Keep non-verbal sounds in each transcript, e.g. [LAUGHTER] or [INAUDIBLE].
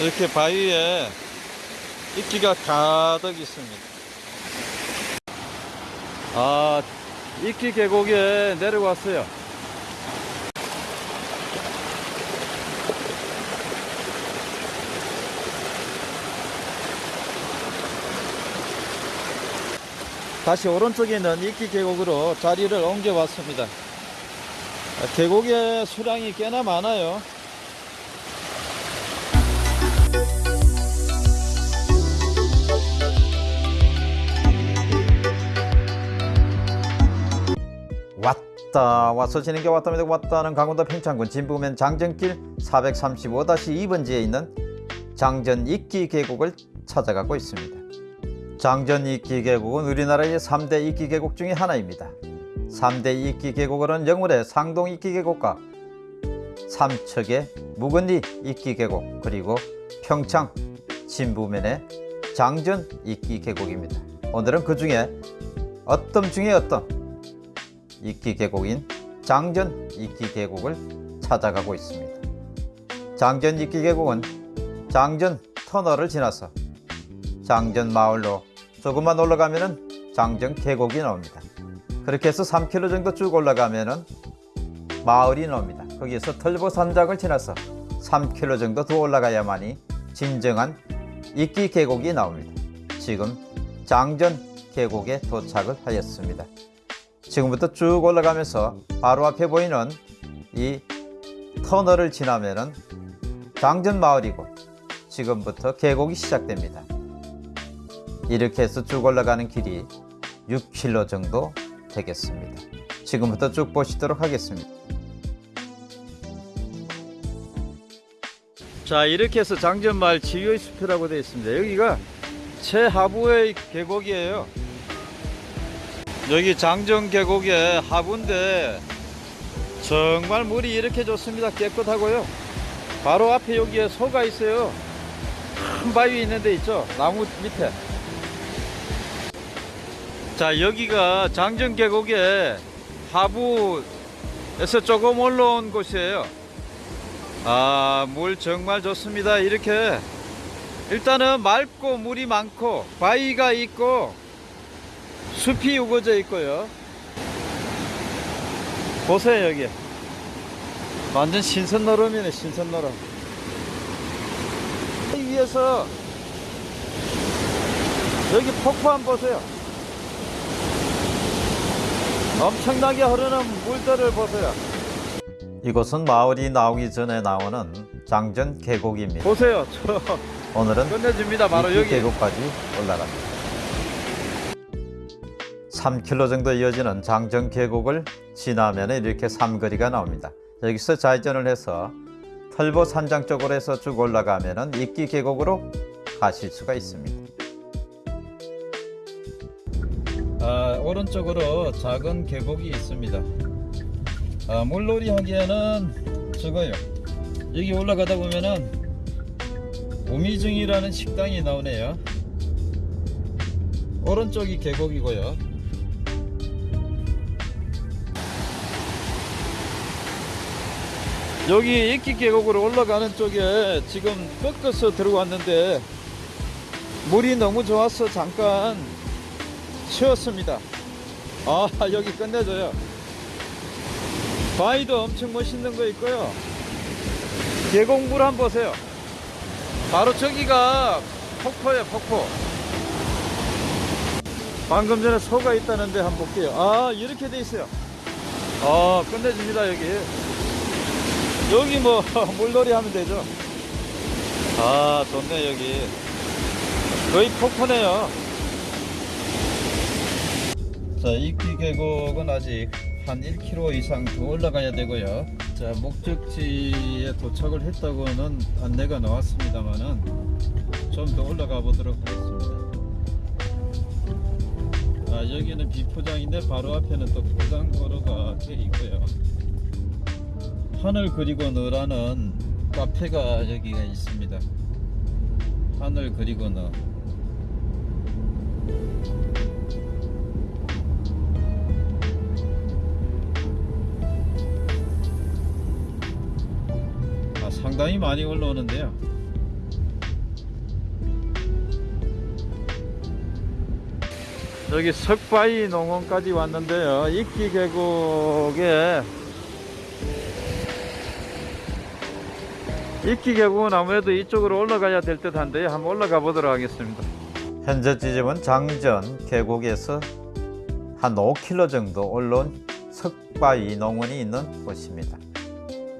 이렇게 바위에 이끼가 가득 있습니다. 아, 이끼 계곡에 내려왔어요. 다시 오른쪽에 있는 이끼 계곡으로 자리를 옮겨 왔습니다. 아, 계곡에 수량이 꽤나 많아요. 왔다. 와서 지는 게 왔답니다. 왔다는 강원도 평창군 진부면 장전길 435-2번지에 있는 장전 이끼 계곡을 찾아가고 있습니다. 장전 이끼 계곡은 우리나라의 3대 이끼 계곡 중에 하나입니다. 3대 이끼 계곡은 영월의 상동 이끼 계곡과 삼척의 묵은리 이끼 계곡 그리고 평창 진부면의 장전 이끼 계곡입니다. 오늘은 그 중에 어떤 중에 어떤 이끼 계곡인 장전 이끼 계곡을 찾아가고 있습니다. 장전 이끼 계곡은 장전 터널을 지나서 장전 마을로 조금만 올라가면은 장전 계곡이 나옵니다. 그렇게 해서 3km 정도 쭉 올라가면은 마을이 나옵니다. 거기에서 털보 산장을 지나서 3km 정도 더 올라가야만이 진정한 이끼 계곡이 나옵니다. 지금 장전 계곡에 도착을 하였습니다. 지금부터 쭉 올라가면서 바로 앞에 보이는 이 터널을 지나면은 장전 마을이고 지금부터 계곡이 시작됩니다. 이렇게 해서 쭉 올라가는 길이 6km 정도 되겠습니다. 지금부터 쭉 보시도록 하겠습니다. 자 이렇게 해서 장전마을 지휘의 숲이라고 되어 있습니다. 여기가 최하부의 계곡이에요. 여기 장정 계곡의 하부인데 정말 물이 이렇게 좋습니다. 깨끗하고요. 바로 앞에 여기에 소가 있어요. 큰 바위 있는데 있죠? 나무 밑에. 자 여기가 장정 계곡의 하부에서 조금 올라온 곳이에요. 아 물 정말 좋습니다. 이렇게. 일단은 맑고 물이 많고 바위가 있고 숲이 우거져 있고요. 보세요 여기. 완전 신선 노름이네 신선 노름. 이 위에서 여기 폭포 한번 보세요. 엄청나게 흐르는 물들을 보세요. 이곳은 마을이 나오기 전에 나오는 장전 계곡입니다. 보세요. 저 [LAUGHS] 오늘은 끝내줍니다. 바로 여기. 계곡까지 올라갑니다. 3km 정도 이어지는 장정 계곡을 지나면 이렇게 삼거리가 나옵니다. 여기서 좌회전을 해서 털보 산장 쪽으로 해서 쭉 올라가면 이끼 계곡으로 가실 수가 있습니다. 아, 오른쪽으로 작은 계곡이 있습니다. 아, 물놀이 하기에는 저거요. 여기 올라가다 보면은 오미중이라는 식당이 나오네요. 오른쪽이 계곡이고요. 여기 이끼 계곡으로 올라가는 쪽에 지금 꺾어서 들어왔는데 물이 너무 좋아서 잠깐 쉬었습니다. 아 여기 끝내줘요. 바위도 엄청 멋있는 거 있고요. 계곡물 한번 보세요. 바로 저기가 폭포예요 폭포. 방금 전에 소가 있다는데 한번 볼게요. 아 이렇게 돼 있어요. 아 끝내줍니다 여기. 여기 뭐 [LAUGHS] 물놀이 하면 되죠. 아 좋네 여기. 거의 폭포네요. 자, 이끼 계곡은 아직 한 1km 이상 더 올라가야 되고요. 자, 목적지에 도착을 했다고는 안내가 나왔습니다만은 좀 더 올라가 보도록 하겠습니다. 아, 여기는 비포장인데 바로 앞에는 또 포장도로가 돼 있고요. 판을 그리고 너라는 카페가 여기가 있습니다. 판을 그리고 너 아, 상당히 많이 올라오는데요. 여기 석바위 농원까지 왔는데요. 이끼 계곡에 이끼 계곡은 아무래도 이쪽으로 올라가야 될 듯 한데요. 한번 올라가 보도록 하겠습니다. 현재 지점은 장전 계곡에서 한 5km 정도 올라온 석바위 농원이 있는 곳입니다.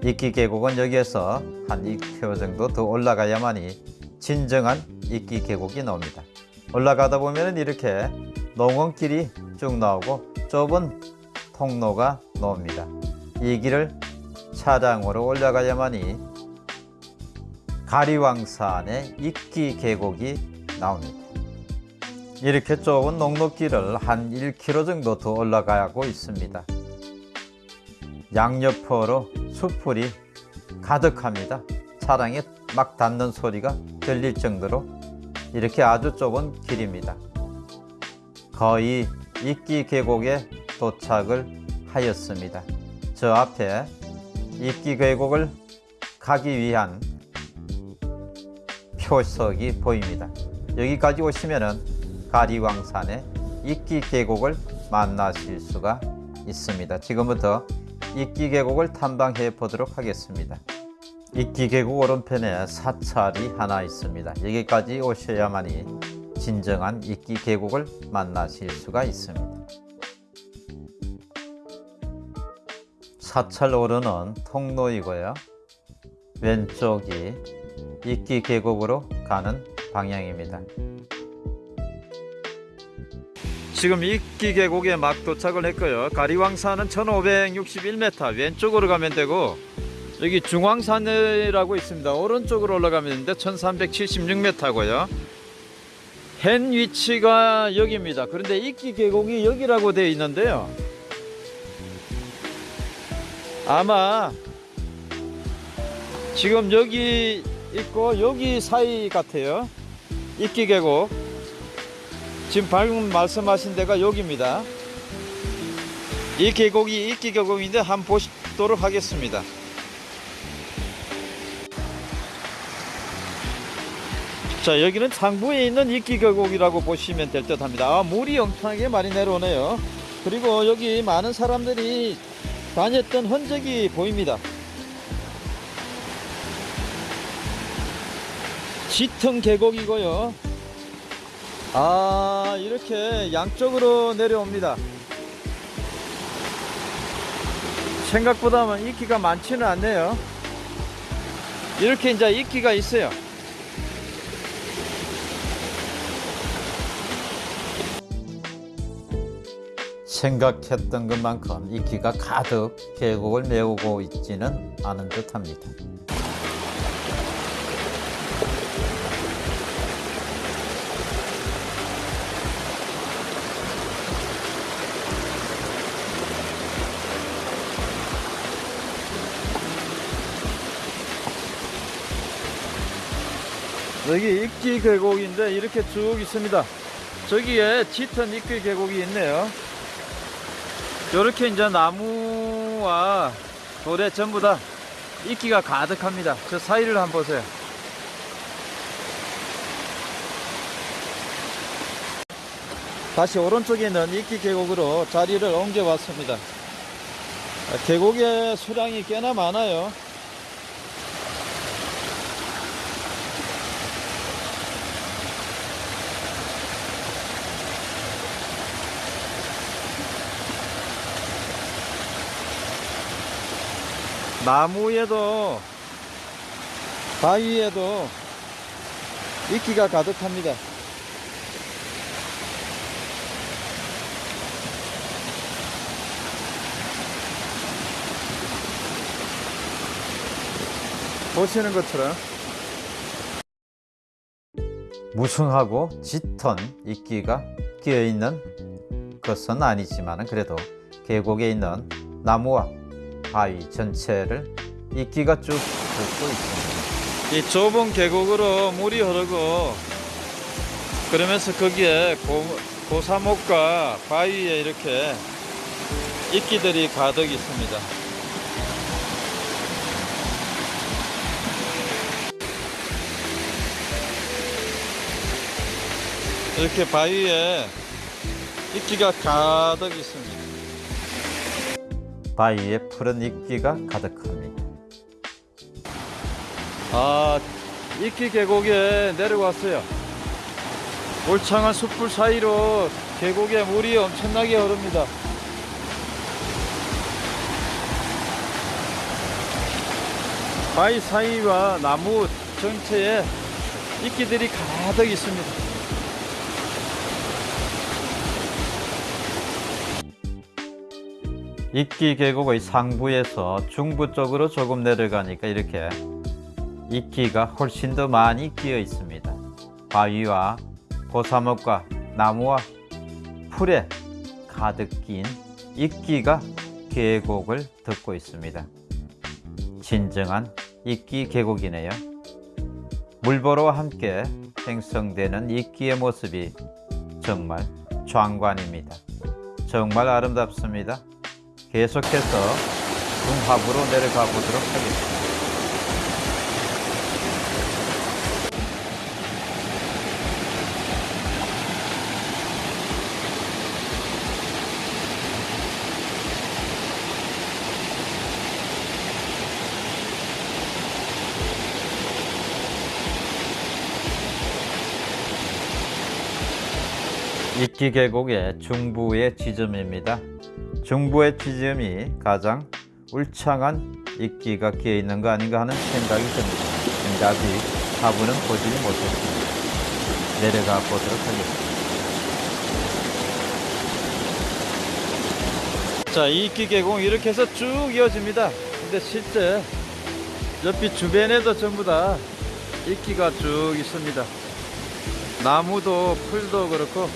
이끼 계곡은 여기에서 한 2km 정도 더 올라가야만이 진정한 이끼 계곡이 나옵니다. 올라가다 보면 이렇게 농원길이 쭉 나오고 좁은 통로가 나옵니다. 이 길을 차량으로 올라가야만이 가리왕산의 이끼 계곡이 나옵니다. 이렇게 좁은 농로길을 한 1km 정도 더 올라가고 있습니다. 양옆으로 수풀이 가득합니다. 차량에 막 닿는 소리가 들릴 정도로 이렇게 아주 좁은 길입니다. 거의 이끼 계곡에 도착을 하였습니다. 저 앞에 이끼 계곡을 가기 위한 표석이 보입니다. 여기까지 오시면은 가리왕산의 이끼 계곡을 만나실 수가 있습니다. 지금부터 이끼 계곡을 탐방해 보도록 하겠습니다. 이끼 계곡 오른편에 사찰이 하나 있습니다. 여기까지 오셔야만이 진정한 이끼 계곡을 만나실 수가 있습니다. 사찰 오르는 통로이고요. 왼쪽이 이끼 계곡으로 가는 방향입니다. 지금 이끼 계곡에 막 도착을 했고요. 가리왕산은 1561m 왼쪽으로 가면 되고 여기 중앙산이라고 있습니다. 오른쪽으로 올라가면 되는데 1376m고요. 현 위치가 여기입니다. 그런데 이끼 계곡이 여기라고 되어 있는데요. 아마 지금 여기 있고 여기 사이 같아요. 이끼 계곡. 지금 방금 말씀하신 데가 여기입니다. 이 계곡이 이끼 계곡인데 한번 보도록 하겠습니다. 자 여기는 상부에 있는 이끼 계곡이라고 보시면 될 듯 합니다. 아, 물이 엄청나게 많이 내려오네요. 그리고 여기 많은 사람들이 다녔던 흔적이 보입니다. 짙은 계곡이고요. 아 이렇게 양쪽으로 내려옵니다. 생각보다는 이끼가 많지는 않네요. 이렇게 이제 이끼가 있어요. 생각했던 것만큼 이끼가 가득 계곡을 메우고 있지는 않은 듯합니다. 여기 이끼 계곡인데 이렇게 쭉 있습니다. 저기에 짙은 이끼 계곡이 있네요. 이렇게 이제 나무와 돌에 전부 다 이끼가 가득합니다. 저 사이를 한번 보세요. 다시 오른쪽에 있는 이끼 계곡으로 자리를 옮겨 왔습니다. 아, 계곡의 수량이 꽤나 많아요. 나무에도 바위에도 이끼가 가득합니다. 보시는 것처럼 무성하고 짙은 이끼가 끼어 있는 것은 아니지만 그래도 계곡에 있는 나무와 바위 전체를 이끼가 쭉 덮고 있습니다. 이 좁은 계곡으로 물이 흐르고 그러면서 거기에 고, 고사목과 바위에 이렇게 이끼들이 가득 있습니다. 이렇게 바위에 이끼가 가득 있습니다. 바위에 푸른 이끼가 가득합니다. 아, 이끼 계곡에 내려왔어요. 울창한 숯불 사이로 계곡에 물이 엄청나게 흐릅니다. 바위 사이와 나무 전체에 이끼들이 가득 있습니다. 이끼 계곡의 상부에서 중부 쪽으로 조금 내려가니까 이렇게 이끼가 훨씬 더 많이 끼어 있습니다. 바위와 고사목과 나무와 풀에 가득 낀 이끼가 계곡을 덮고 있습니다. 진정한 이끼 계곡이네요. 물보러와 함께 생성되는 이끼의 모습이 정말 장관입니다. 정말 아름답습니다. 계속해서 중하부로 내려가 보도록 하겠습니다. 이끼 계곡의 중부의 지점입니다. 중부의 지점이 가장 울창한 이끼가 끼어 있는 거 아닌가 하는 생각이 듭니다. 근데 아직 하부는 보지 못했습니다. 내려가 보도록 하겠습니다. 자, 이 이끼 계곡 이렇게 해서 쭉 이어집니다. 근데 실제 옆이 주변에도 전부 다 이끼가 쭉 있습니다. 나무도 풀도 그렇고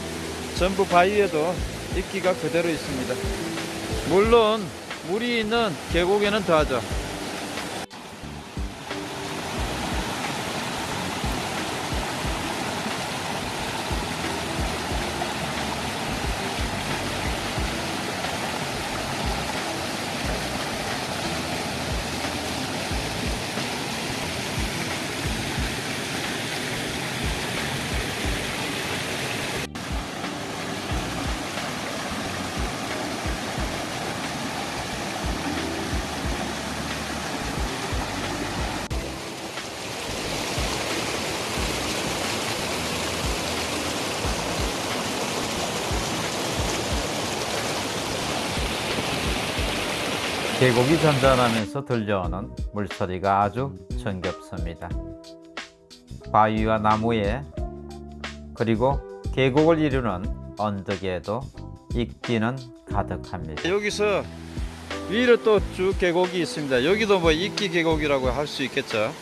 전부 바위에도 이끼가 그대로 있습니다. 물론 물이 있는 계곡에는 더하죠. 계곡이 잔잔하면서 들려오는 물소리가 아주 정겹습니다. 바위와 나무에 그리고 계곡을 이루는 언덕에도 이끼는 가득합니다. 여기서 위로 또 쭉 계곡이 있습니다. 여기도 뭐 이끼 계곡이라고 할 수 있겠죠.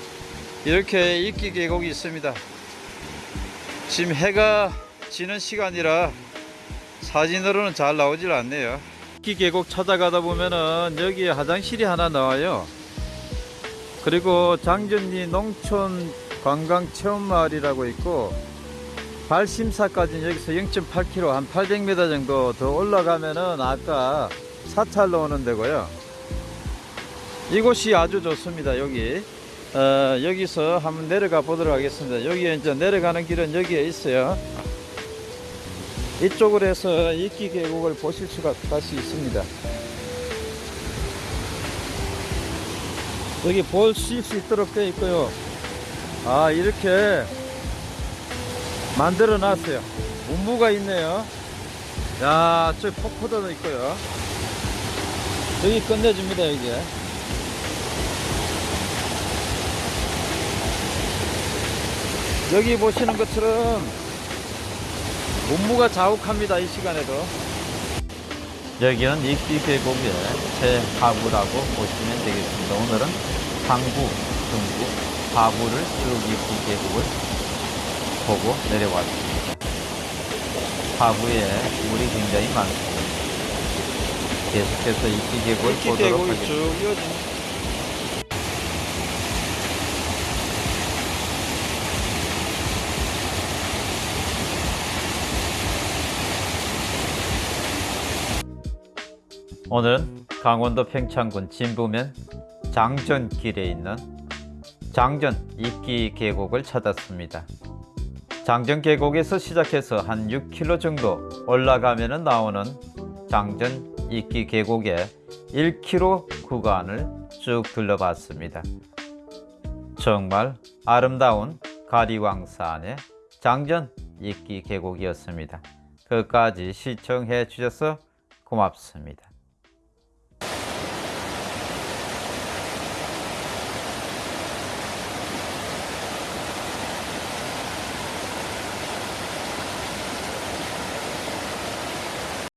이렇게 이끼 계곡이 있습니다. 지금 해가 지는 시간이라 사진으로는 잘 나오질 않네요. 이끼 계곡 찾아가다 보면은 여기 화장실이 하나 나와요. 그리고 장전리 농촌 관광 체험 마을이라고 있고 발심사까지는 여기서 0.8km 한 800m 정도 더 올라가면은 아까 사찰로 오는 데고요. 이곳이 아주 좋습니다. 여기 어, 여기서 한번 내려가 보도록 하겠습니다. 여기에 이제 내려가는 길은 여기에 있어요. 이쪽으로 해서 이끼 계곡을 보실 수가 다시 있습니다. 여기 볼수 있도록 되어 있고요. 아 이렇게 만들어 놨어요. 문무가 있네요. 야, 저 폭포도 있고요. 여기 끝내줍니다, 여기. 여기 보시는 것처럼 문무가 자욱합니다, 이 시간에도. 여기는 이끼 계곡의 최하부라고 보시면 되겠습니다. 오늘은 상부, 중부, 하부를 쭉 이끼 계곡을 보고 내려왔습니다. 하부에 물이 굉장히 많습니다. 계속해서 이끼 계곡을 보도록 하겠습니다. 오늘은 강원도 평창군 진부면 장전길에 있는 장전 이끼 계곡을 찾았습니다. 장전 계곡에서 시작해서 한 6km 정도 올라가면 나오는 장전 이끼 계곡의 1km 구간을 쭉 둘러봤습니다. 정말 아름다운 가리왕산의 장전 이끼 계곡이었습니다. 끝까지 시청해 주셔서 고맙습니다.